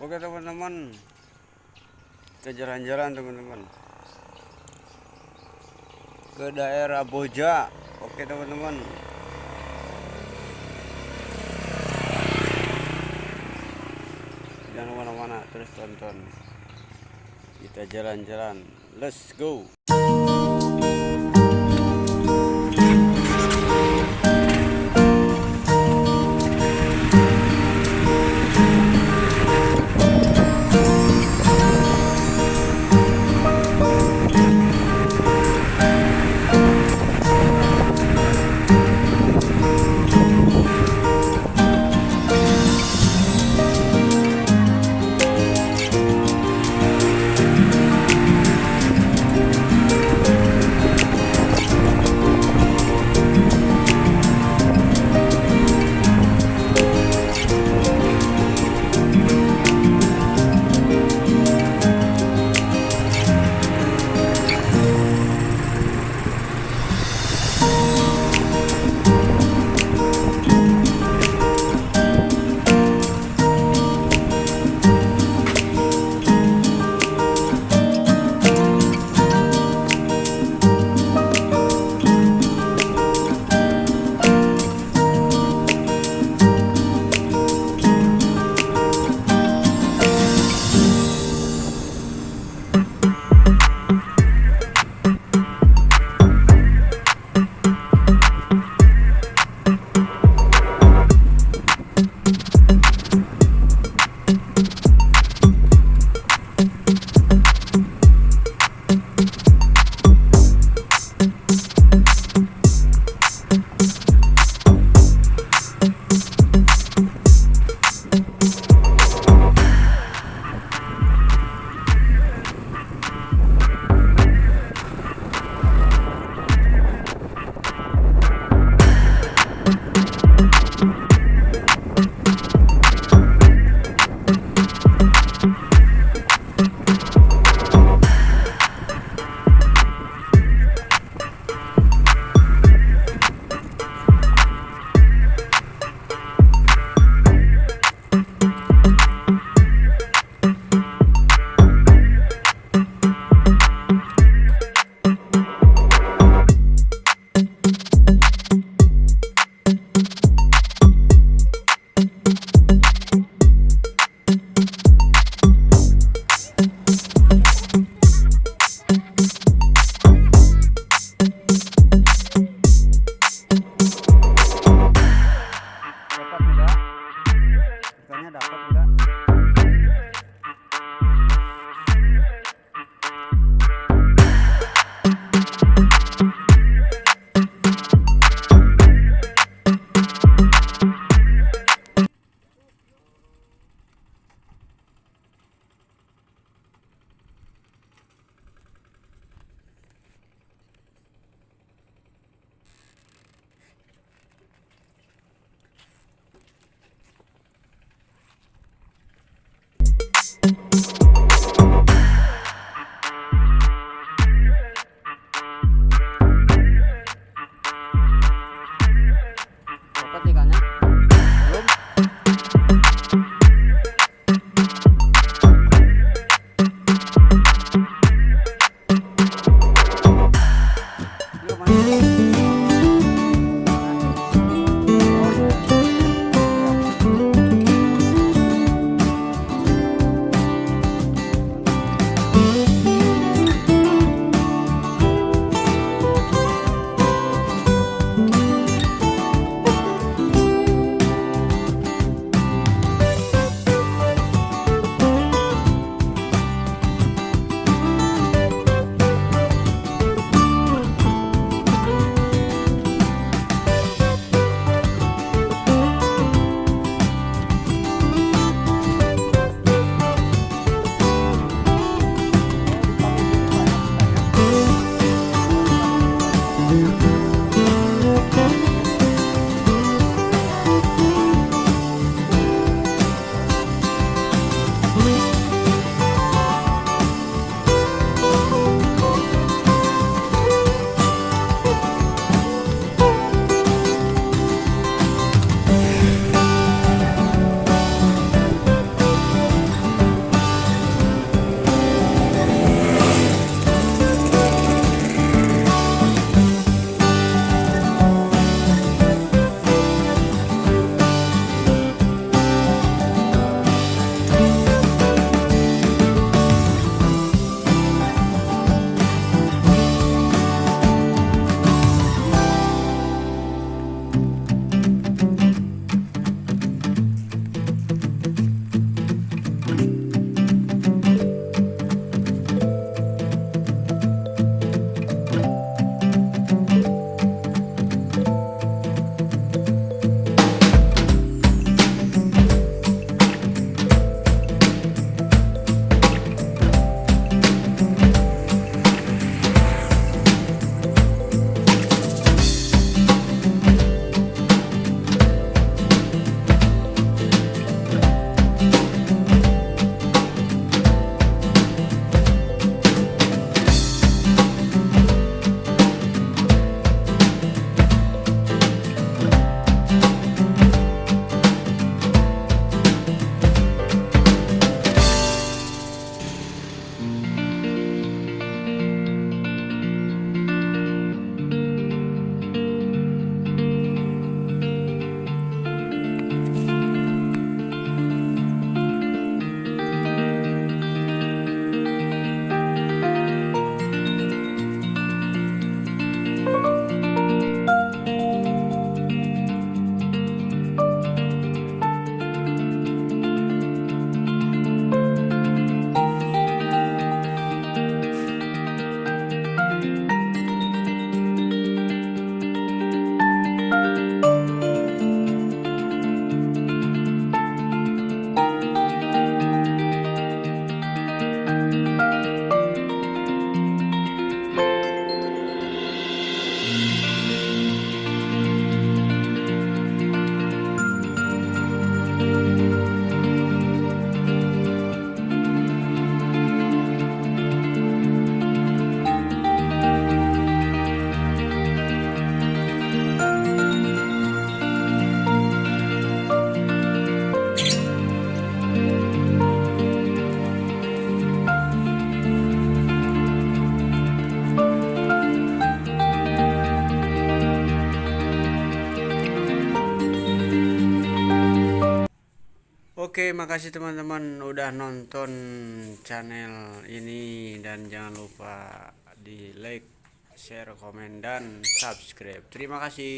Oke teman-teman. Kita jalan-jalan teman-teman. Ke daerah Boja. Oke teman-teman. Jangan mana-mana terus tonton. Kita jalan-jalan. Let's go dapat enggak Oke, makasih teman-teman udah nonton channel ini dan jangan lupa di like, share, komen dan subscribe. Terima kasih.